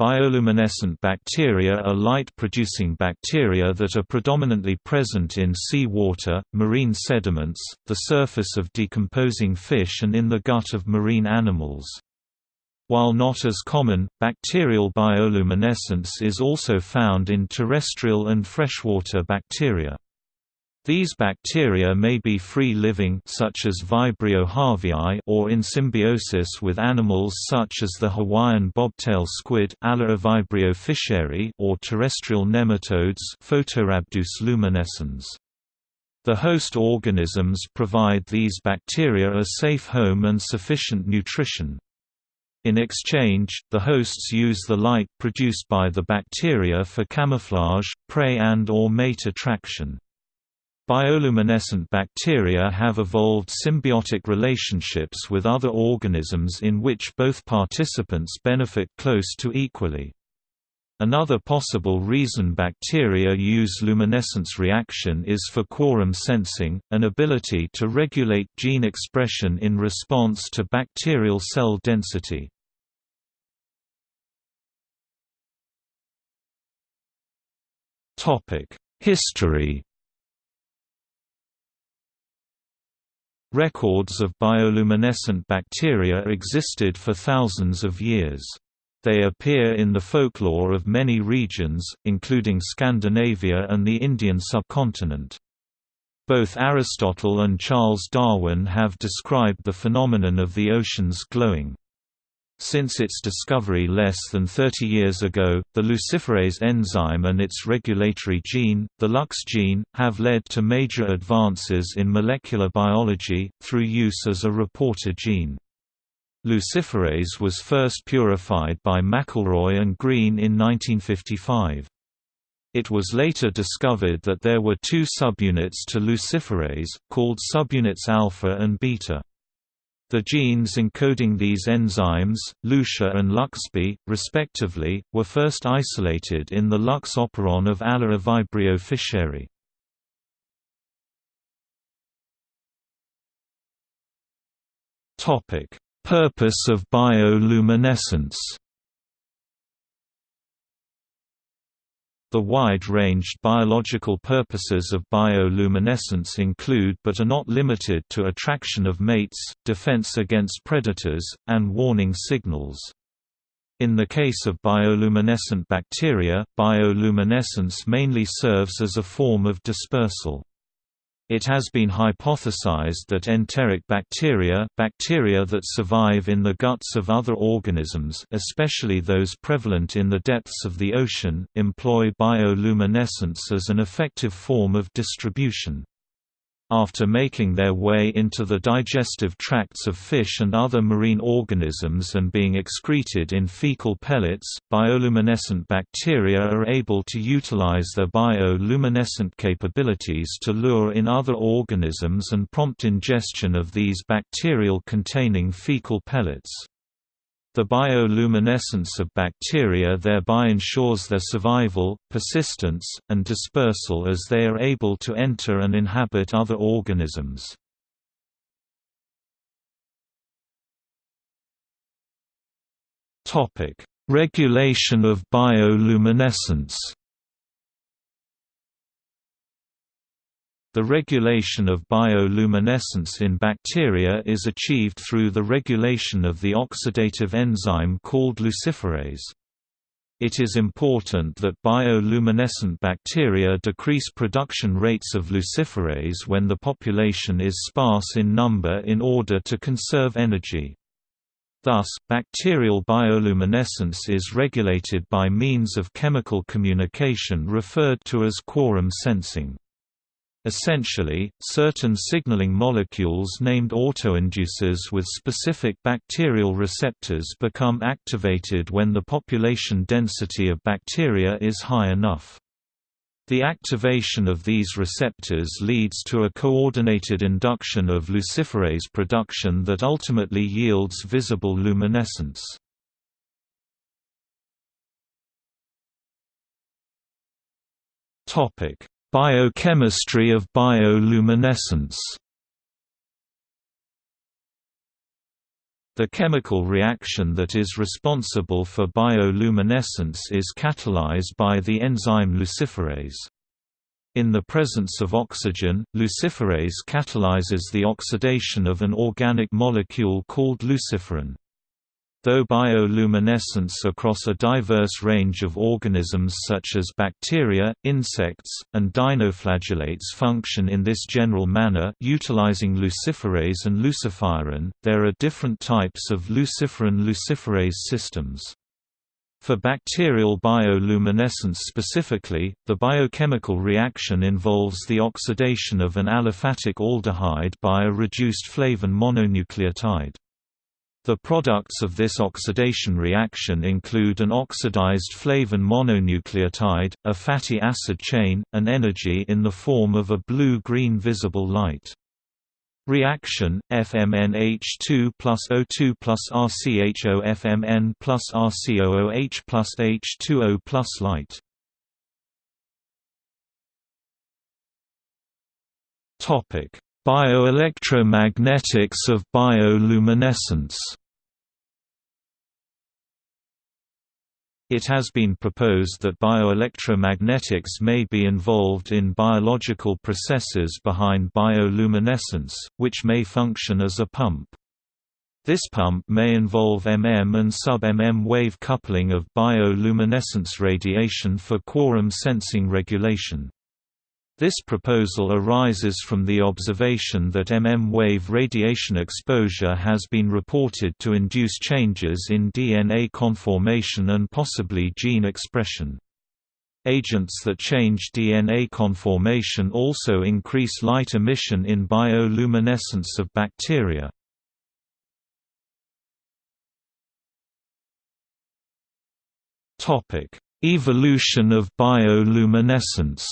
Bioluminescent bacteria are light-producing bacteria that are predominantly present in sea water, marine sediments, the surface of decomposing fish and in the gut of marine animals. While not as common, bacterial bioluminescence is also found in terrestrial and freshwater bacteria. These bacteria may be free-living such as Vibrio harveyi or in symbiosis with animals such as the Hawaiian bobtail squid Vibrio fischeri or terrestrial nematodes Photorhabdus luminescens. The host organisms provide these bacteria a safe home and sufficient nutrition. In exchange, the hosts use the light produced by the bacteria for camouflage, prey and or mate attraction. Bioluminescent bacteria have evolved symbiotic relationships with other organisms in which both participants benefit close to equally. Another possible reason bacteria use luminescence reaction is for quorum sensing, an ability to regulate gene expression in response to bacterial cell density. History Records of bioluminescent bacteria existed for thousands of years. They appear in the folklore of many regions, including Scandinavia and the Indian subcontinent. Both Aristotle and Charles Darwin have described the phenomenon of the oceans glowing. Since its discovery less than 30 years ago, the luciferase enzyme and its regulatory gene, the LUX gene, have led to major advances in molecular biology, through use as a reporter gene. Luciferase was first purified by McElroy and Green in 1955. It was later discovered that there were two subunits to luciferase, called subunits alpha and beta. The genes encoding these enzymes, LUXA and LUXB, respectively, were first isolated in the LUX operon of Aliivibrio fischeri. Purpose of bioluminescence The wide-ranged biological purposes of bioluminescence include but are not limited to attraction of mates, defense against predators, and warning signals. In the case of bioluminescent bacteria, bioluminescence mainly serves as a form of dispersal. It has been hypothesized that enteric bacteria bacteria that survive in the guts of other organisms especially those prevalent in the depths of the ocean, employ bioluminescence as an effective form of distribution. After making their way into the digestive tracts of fish and other marine organisms and being excreted in fecal pellets, bioluminescent bacteria are able to utilize their bioluminescent capabilities to lure in other organisms and prompt ingestion of these bacterial-containing fecal pellets. The bioluminescence of bacteria thereby ensures their survival, persistence, and dispersal as they are able to enter and inhabit other organisms. Regulation of bioluminescence The regulation of bioluminescence in bacteria is achieved through the regulation of the oxidative enzyme called luciferase. It is important that bioluminescent bacteria decrease production rates of luciferase when the population is sparse in number in order to conserve energy. Thus, bacterial bioluminescence is regulated by means of chemical communication referred to as quorum sensing. Essentially, certain signaling molecules named autoinducers with specific bacterial receptors become activated when the population density of bacteria is high enough. The activation of these receptors leads to a coordinated induction of luciferase production that ultimately yields visible luminescence. Topic: Biochemistry of bioluminescence The chemical reaction that is responsible for bioluminescence is catalyzed by the enzyme luciferase. In the presence of oxygen, luciferase catalyzes the oxidation of an organic molecule called luciferin. Though bioluminescence across a diverse range of organisms such as bacteria, insects, and dinoflagellates function in this general manner utilizing luciferase and luciferin, there are different types of luciferin-luciferase systems. For bacterial bioluminescence specifically, the biochemical reaction involves the oxidation of an aliphatic aldehyde by a reduced flavin mononucleotide. The products of this oxidation reaction include an oxidized flavin mononucleotide, a fatty acid chain, and energy in the form of a blue-green visible light. Reaction FMNH2 plus O2 plus RCHO FMN plus RCOOH plus H2O plus light. Topic Bioelectromagnetics of bioluminescence It has been proposed that bioelectromagnetics may be involved in biological processes behind bioluminescence, which may function as a pump. This pump may involve MM and sub-MM wave coupling of bioluminescence radiation for quorum sensing regulation. This proposal arises from the observation that MM-wave radiation exposure has been reported to induce changes in DNA conformation and possibly gene expression. Agents that change DNA conformation also increase light emission in bioluminescence of bacteria. Evolution of bioluminescence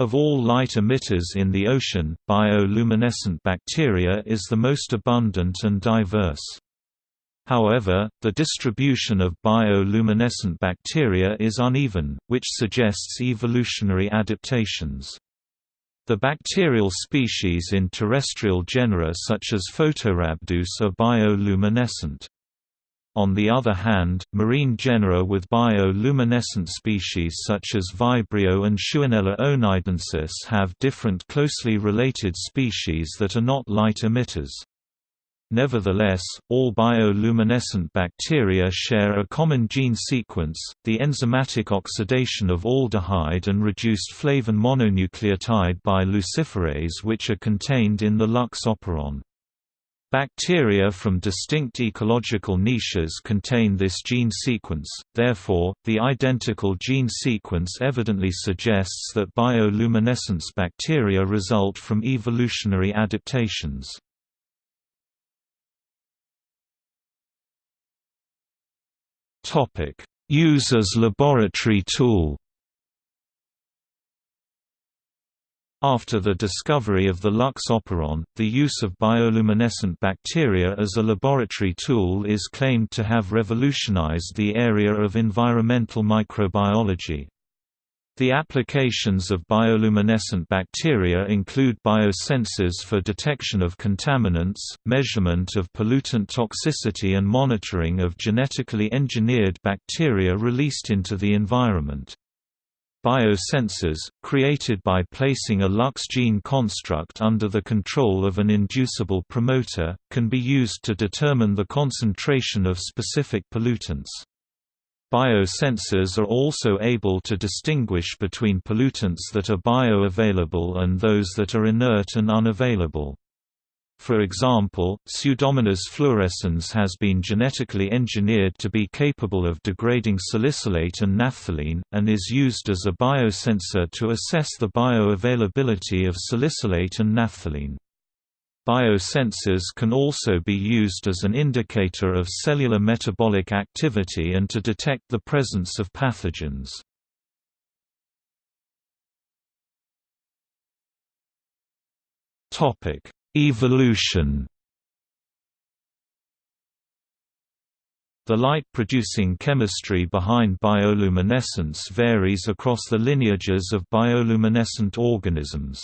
Of all light emitters in the ocean, bioluminescent bacteria is the most abundant and diverse. However, the distribution of bioluminescent bacteria is uneven, which suggests evolutionary adaptations. The bacterial species in terrestrial genera such as Photorhabdus are bioluminescent. On the other hand, marine genera with bioluminescent species such as Vibrio and Shewanella oneidensis have different closely related species that are not light emitters. Nevertheless, all bioluminescent bacteria share a common gene sequence, the enzymatic oxidation of aldehyde and reduced flavin mononucleotide by luciferase which are contained in the lux operon. Bacteria from distinct ecological niches contain this gene sequence, therefore, the identical gene sequence evidently suggests that bioluminescence bacteria result from evolutionary adaptations. Use as laboratory tool After the discovery of the lux operon, the use of bioluminescent bacteria as a laboratory tool is claimed to have revolutionized the area of environmental microbiology. The applications of bioluminescent bacteria include biosensors for detection of contaminants, measurement of pollutant toxicity and monitoring of genetically engineered bacteria released into the environment. Biosensors, created by placing a Lux gene construct under the control of an inducible promoter, can be used to determine the concentration of specific pollutants. Biosensors are also able to distinguish between pollutants that are bioavailable and those that are inert and unavailable. For example, Pseudomonas fluorescens has been genetically engineered to be capable of degrading salicylate and naphthalene, and is used as a biosensor to assess the bioavailability of salicylate and naphthalene. Biosensors can also be used as an indicator of cellular metabolic activity and to detect the presence of pathogens. Topic: Evolution The light-producing chemistry behind bioluminescence varies across the lineages of bioluminescent organisms.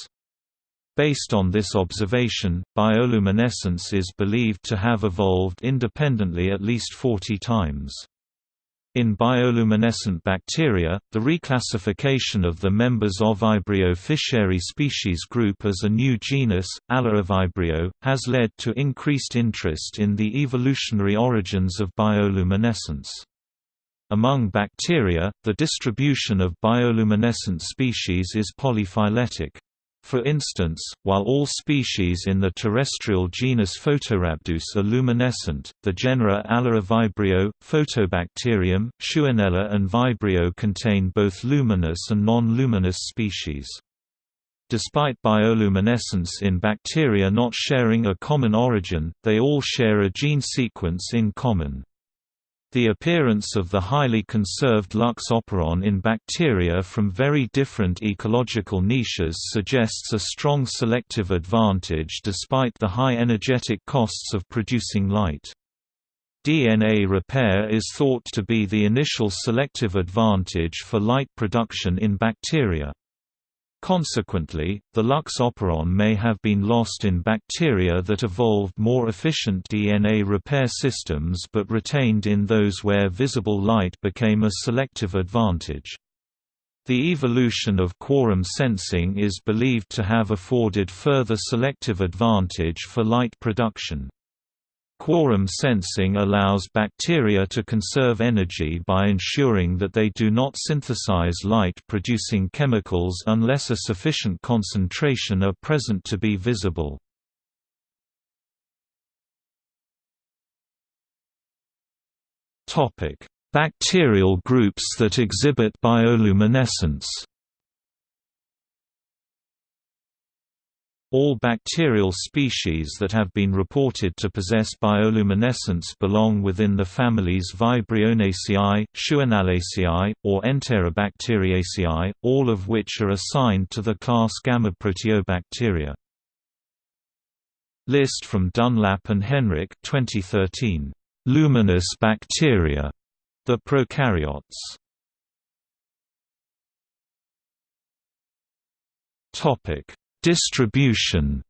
Based on this observation, bioluminescence is believed to have evolved independently at least 40 times. In bioluminescent bacteria, the reclassification of the members of Vibrio fischeri species group as a new genus, Vibrio, has led to increased interest in the evolutionary origins of bioluminescence. Among bacteria, the distribution of bioluminescent species is polyphyletic. For instance, while all species in the terrestrial genus Photorhabdus are luminescent, the genera Aliivibrio, Photobacterium, Shewanella and Vibrio contain both luminous and non-luminous species. Despite bioluminescence in bacteria not sharing a common origin, they all share a gene sequence in common. The appearance of the highly conserved lux operon in bacteria from very different ecological niches suggests a strong selective advantage despite the high energetic costs of producing light. DNA repair is thought to be the initial selective advantage for light production in bacteria. Consequently, the lux operon may have been lost in bacteria that evolved more efficient DNA repair systems but retained in those where visible light became a selective advantage. The evolution of quorum sensing is believed to have afforded further selective advantage for light production. Quorum sensing allows bacteria to conserve energy by ensuring that they do not synthesize light-producing chemicals unless a sufficient concentration are present to be visible. Bacterial groups that exhibit bioluminescence All bacterial species that have been reported to possess bioluminescence belong within the families Vibrionaceae, Shewanellaceae, or Enterobacteriaceae, all of which are assigned to the class Gammaproteobacteria. List from Dunlap and Henrich 2013. Luminous bacteria. The prokaryotes. Topic Distribution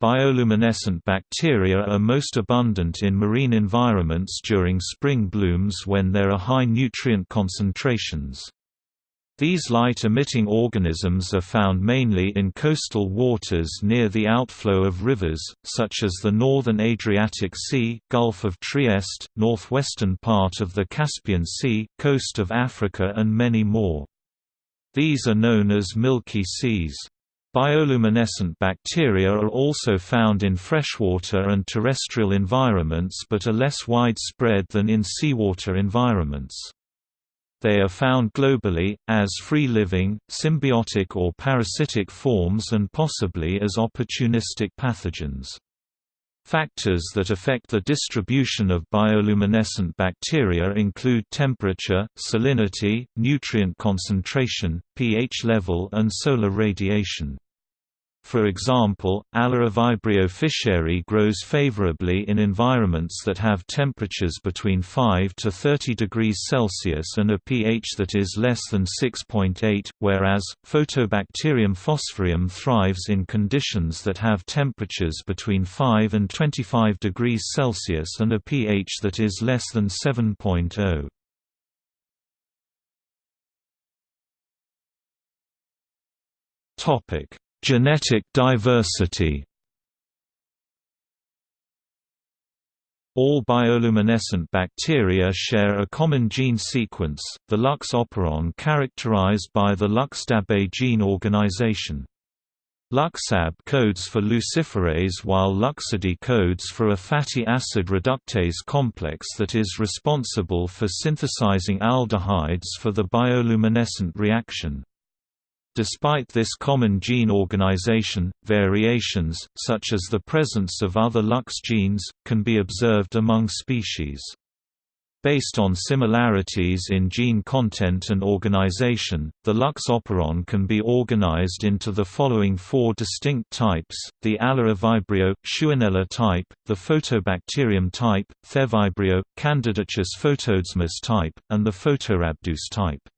Bioluminescent bacteria are most abundant in marine environments during spring blooms when there are high nutrient concentrations. These light-emitting organisms are found mainly in coastal waters near the outflow of rivers, such as the northern Adriatic Sea, Gulf of Trieste, northwestern part of the Caspian Sea, coast of Africa and many more. These are known as milky seas. Bioluminescent bacteria are also found in freshwater and terrestrial environments but are less widespread than in seawater environments. They are found globally, as free-living, symbiotic or parasitic forms and possibly as opportunistic pathogens. Factors that affect the distribution of bioluminescent bacteria include temperature, salinity, nutrient concentration, pH level and solar radiation. For example, Aliivibrio fischeri grows favorably in environments that have temperatures between 5 to 30 degrees Celsius and a pH that is less than 6.8, whereas, Photobacterium phosphoreum thrives in conditions that have temperatures between 5 and 25 degrees Celsius and a pH that is less than 7.0. Topic Genetic diversity All bioluminescent bacteria share a common gene sequence, the Lux operon characterized by the LuxDAB gene organization. LuxAb codes for luciferase while LuxAD codes for a fatty acid reductase complex that is responsible for synthesizing aldehydes for the bioluminescent reaction. Despite this common gene organization, variations, such as the presence of other Lux genes, can be observed among species. Based on similarities in gene content and organization, the Lux operon can be organized into the following four distinct types, the Aliivibrio, Shewanella type, the Photobacterium type, Thevibrio, Candidatus photodesmus type, and the Photorhabdus type.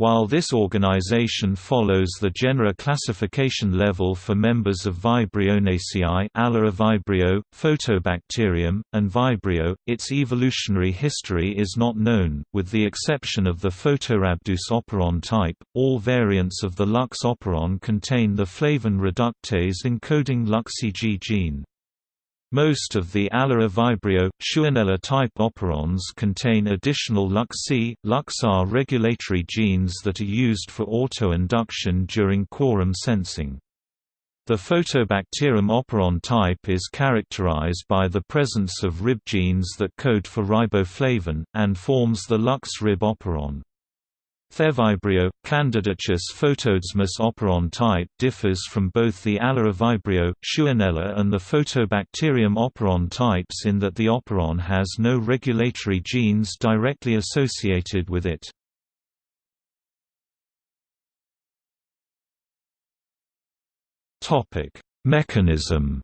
While this organization follows the genera classification level for members of Vibrionaceae Vibrio, Photobacterium, and Vibrio, its evolutionary history is not known, with the exception of the Photorhabdus operon type. All variants of the Lux operon contain the flavin reductase encoding LuxCG gene. Most of the Aliivibrio, Shewanella type operons contain additional LuxC, LuxR regulatory genes that are used for autoinduction during quorum sensing. The Photobacterium operon type is characterized by the presence of Rib genes that code for riboflavin, and forms the Lux-Rib operon. Thevibrio, candidatus photodesmus operon type differs from both the Aliivibrio, Shewanella and the Photobacterium operon types in that the operon has no regulatory genes directly associated with it. Mechanism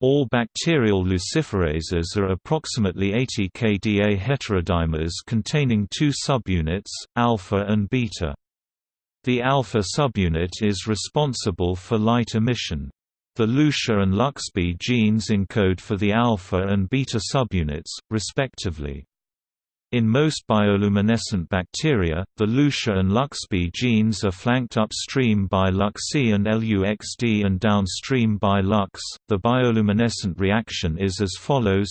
All bacterial luciferases are approximately 80 kDa heterodimers containing two subunits, alpha and beta. The alpha subunit is responsible for light emission. The LuxA and LuxB genes encode for the alpha and beta subunits, respectively. In most bioluminescent bacteria, the LuxA and LuxB genes are flanked upstream by LuxC and LuXD and downstream by Lux. The bioluminescent reaction is as follows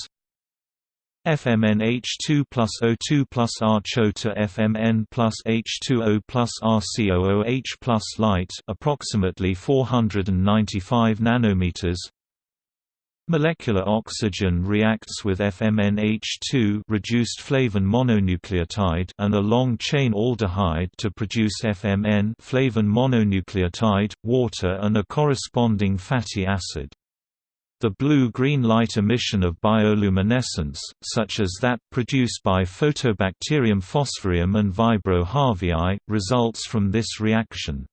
FMNH2 plus O2 plus RCHO to FMN plus H2O plus RCOOH plus light approximately 495 nanometers Molecular oxygen reacts with FMNH2 reduced flavin mononucleotide and a long-chain aldehyde to produce FMN flavin mononucleotide, water and a corresponding fatty acid. The blue-green light emission of bioluminescence, such as that produced by Photobacterium phosphoreum and Vibrio harveyi, results from this reaction.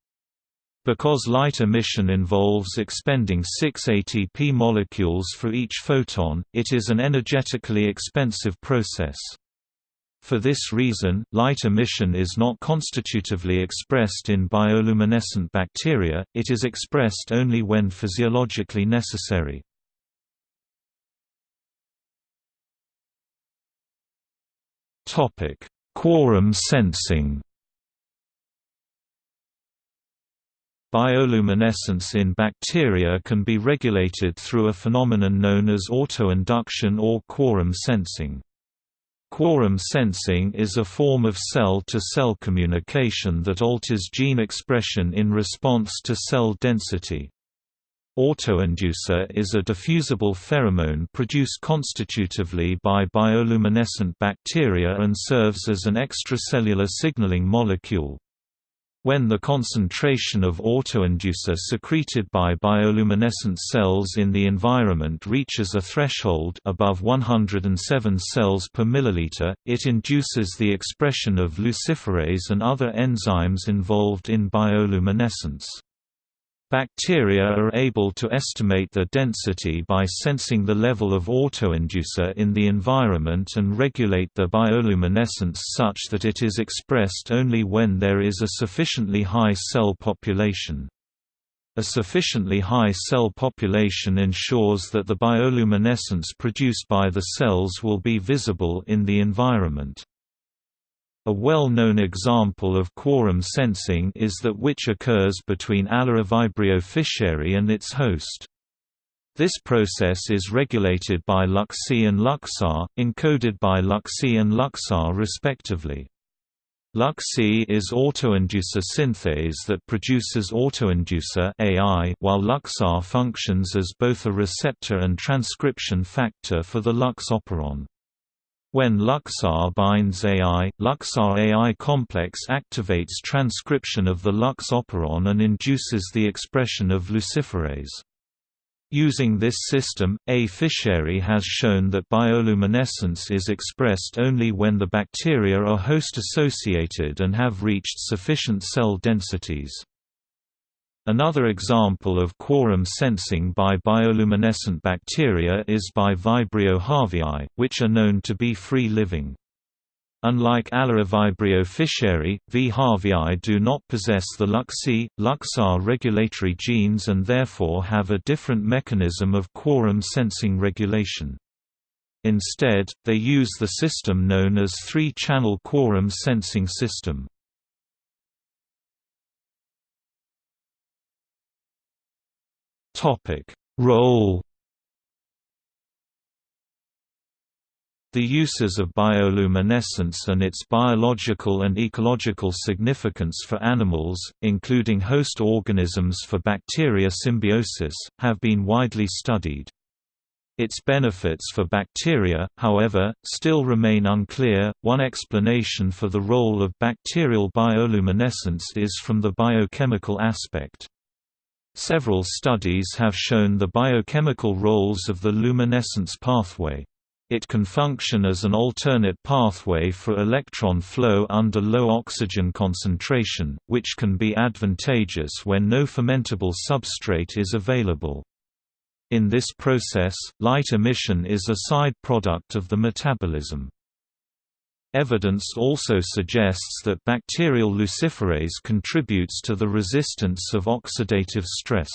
Because light emission involves expending 6 ATP molecules for each photon, it is an energetically expensive process. For this reason, light emission is not constitutively expressed in bioluminescent bacteria, it is expressed only when physiologically necessary. Quorum sensing Bioluminescence in bacteria can be regulated through a phenomenon known as autoinduction or quorum sensing. Quorum sensing is a form of cell-to-cell -cell communication that alters gene expression in response to cell density. Autoinducer is a diffusible pheromone produced constitutively by bioluminescent bacteria and serves as an extracellular signaling molecule. When the concentration of autoinducer secreted by bioluminescent cells in the environment reaches a threshold above 107 cells per milliliter, it induces the expression of luciferase and other enzymes involved in bioluminescence. Bacteria are able to estimate their density by sensing the level of autoinducer in the environment and regulate their bioluminescence such that it is expressed only when there is a sufficiently high cell population. A sufficiently high cell population ensures that the bioluminescence produced by the cells will be visible in the environment. A well-known example of quorum sensing is that which occurs between Aliivibrio fischeri and its host. This process is regulated by LuxC and LuxR, encoded by LuxC and LuxR respectively. LuxC is autoinducer synthase that produces autoinducer AI, while LuxR functions as both a receptor and transcription factor for the Lux operon. When LuxR binds AI, LuxR AI complex activates transcription of the Lux operon and induces the expression of luciferase. Using this system, A. Fischeri has shown that bioluminescence is expressed only when the bacteria are host-associated and have reached sufficient cell densities. Another example of quorum sensing by bioluminescent bacteria is by Vibrio harveyi, which are known to be free-living. Unlike Aliivibrio fischeri, V. harveyi do not possess the LuC, LuxR regulatory genes and therefore have a different mechanism of quorum sensing regulation. Instead, they use the system known as three-channel quorum sensing system. Role The uses of bioluminescence and its biological and ecological significance for animals, including host organisms for bacteria symbiosis, have been widely studied. Its benefits for bacteria, however, still remain unclear. One explanation for the role of bacterial bioluminescence is from the biochemical aspect. Several studies have shown the biochemical roles of the luminescence pathway. It can function as an alternate pathway for electron flow under low oxygen concentration, which can be advantageous when no fermentable substrate is available. In this process, light emission is a side product of the metabolism. Evidence also suggests that bacterial luciferase contributes to the resistance of oxidative stress.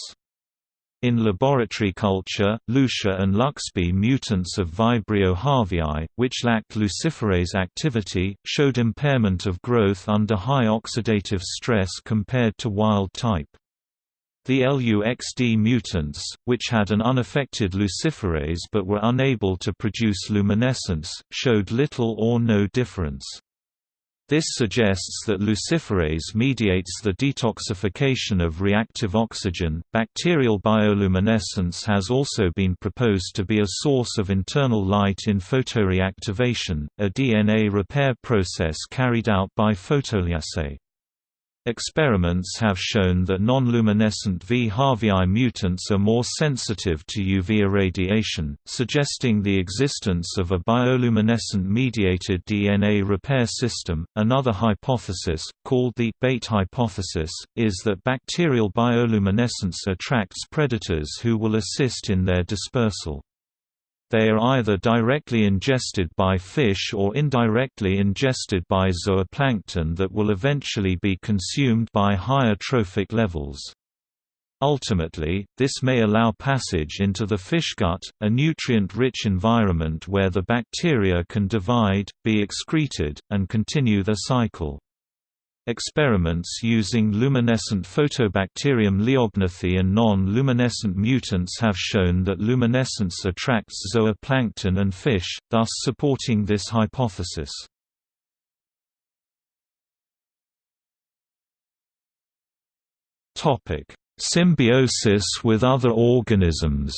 In laboratory culture, LuxA and Luxb mutants of Vibrio harveyi, which lacked luciferase activity, showed impairment of growth under high oxidative stress compared to wild type. The LUXD mutants, which had an unaffected luciferase but were unable to produce luminescence, showed little or no difference. This suggests that luciferase mediates the detoxification of reactive oxygen. Bacterial bioluminescence has also been proposed to be a source of internal light in photoreactivation, a DNA repair process carried out by photolyase. Experiments have shown that non-luminescent V. harveyi mutants are more sensitive to UV irradiation, suggesting the existence of a bioluminescent-mediated DNA repair system. Another hypothesis, called the bait hypothesis, is that bacterial bioluminescence attracts predators who will assist in their dispersal. They are either directly ingested by fish or indirectly ingested by zooplankton that will eventually be consumed by higher trophic levels. Ultimately, this may allow passage into the fish gut, a nutrient-rich environment where the bacteria can divide, be excreted, and continue their cycle. Experiments using luminescent Photobacterium leiognathi and non-luminescent mutants have shown that luminescence attracts zooplankton and fish, thus supporting this hypothesis. Symbiosis with other organisms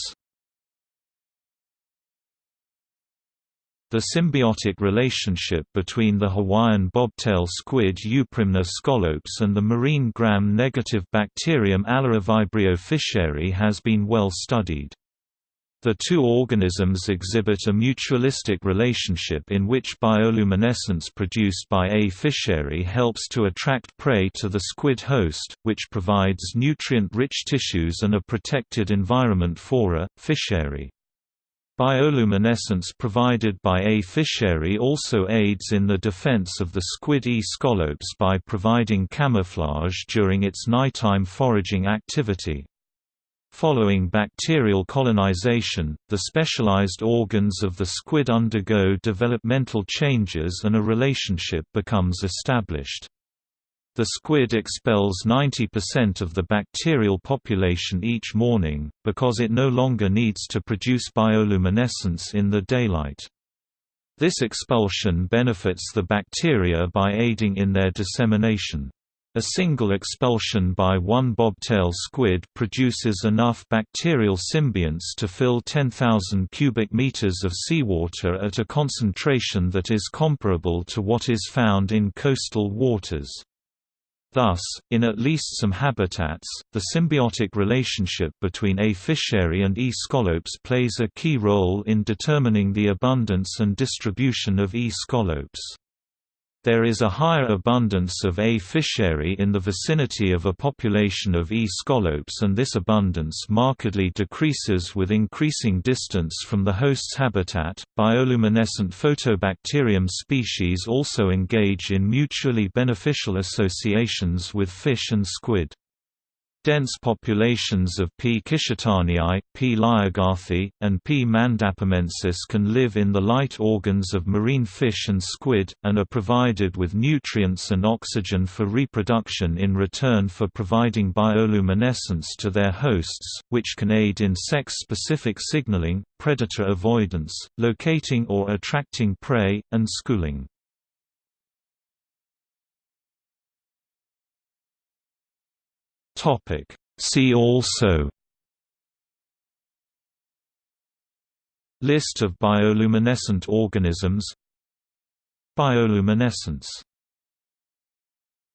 The symbiotic relationship between the Hawaiian bobtail squid Euprymna scolops and the marine gram-negative bacterium Aliivibrio fischeri has been well studied. The two organisms exhibit a mutualistic relationship in which bioluminescence produced by A. fischeri helps to attract prey to the squid host, which provides nutrient-rich tissues and a protected environment for A. fischeri. Bioluminescence provided by A. fischeri also aids in the defense of the squid E. scolops by providing camouflage during its nighttime foraging activity. Following bacterial colonization, the specialized organs of the squid undergo developmental changes and a relationship becomes established. The squid expels 90% of the bacterial population each morning, because it no longer needs to produce bioluminescence in the daylight. This expulsion benefits the bacteria by aiding in their dissemination. A single expulsion by one bobtail squid produces enough bacterial symbionts to fill 10,000 cubic meters of seawater at a concentration that is comparable to what is found in coastal waters. Thus, in at least some habitats, the symbiotic relationship between A. fischeri and E. scolops plays a key role in determining the abundance and distribution of E. scolops. There is a higher abundance of A. fischeri in the vicinity of a population of E. scolops and this abundance markedly decreases with increasing distance from the host's habitat. Bioluminescent photobacterium species also engage in mutually beneficial associations with fish and squid. Dense populations of P. kishitanii, P. leiognathi, and P. mandapamensis can live in the light organs of marine fish and squid, and are provided with nutrients and oxygen for reproduction in return for providing bioluminescence to their hosts, which can aid in sex-specific signaling, predator avoidance, locating or attracting prey, and schooling. Topic. See also List of bioluminescent organisms Bioluminescence